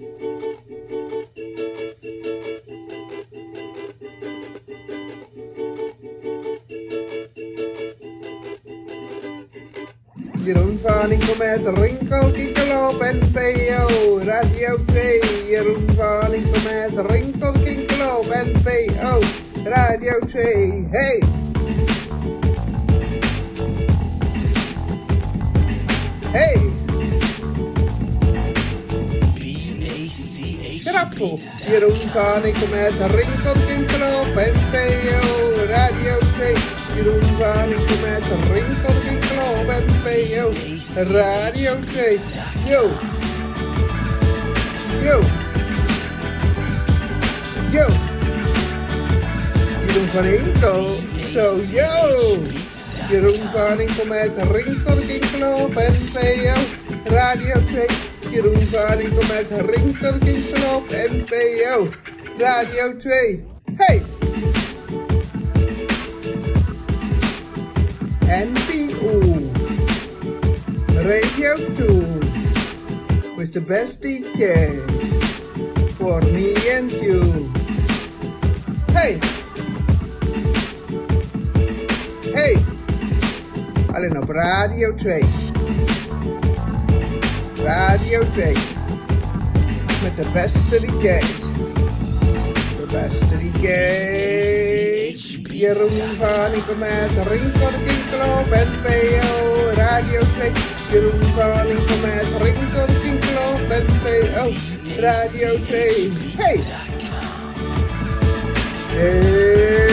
Je roept van ik kom met rinkel, kinkeloop en radio K. Je roept ik kom met rinkel, kinkeloop en PO, radio C. Hey! Hey! Grappel. Jeroen van Inkel met Kinkelop en PO. Radio 2. Jeroen van Inkel met Kinkelop en PO. Radio 2. Yo! Yo! Yo! Jeroen van Inkel. Zo, yo! Jeroen van Inkel met Kinkelop en. Radio 2. Jeroen van Inkel met Rinkel, Kinkelop en PO. Radio 2. Hey! NPO. Radio 2. With the best DJs. For me and you. Hey! Hey! Alleen op Radio 2. Radio 2. Met de beste DJ's. De beste DJ's. Jeroen van Inkel met Rinkel Kinkelop en PO. Radio 2. Jeroen van Inkel met Rinkel Kinkelop en PO. Radio 2. Hey! Hey! Hey!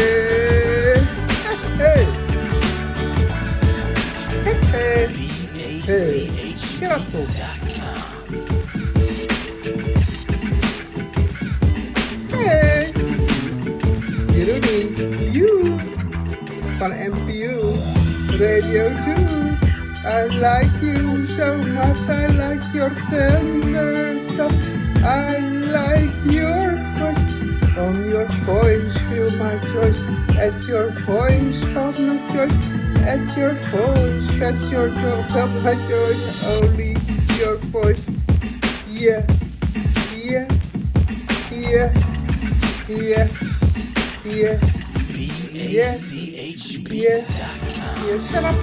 Van MPU Radio 2. I like you so much, I like your tender touch. I like your voice. On your voice, feel my choice. At your voice, feel my choice. At your voice, at your choice, feel my choice. Only your voice. Yeah, yeah, yeah, yeah, yeah, yeah, yeah. Shut up,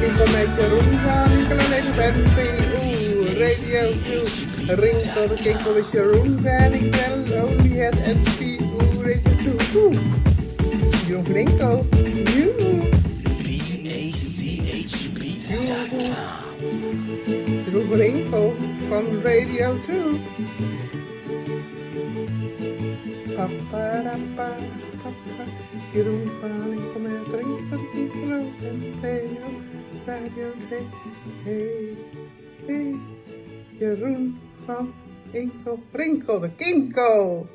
kinkel met Jeroen van Inkel alleen op NPO Radio 2. Rinkel, kinkel met Jeroen van Inkel, only at NPO Radio 2. Oeh. Jeroen you. Jeroen van Inkel van Radio 2. Papa, papa, papa. Jeroen van Inkel met Rinkel, kinkel en PO Radio 2. Hey, hey. Jeroen van Inkel, Rinkel de Kinkel.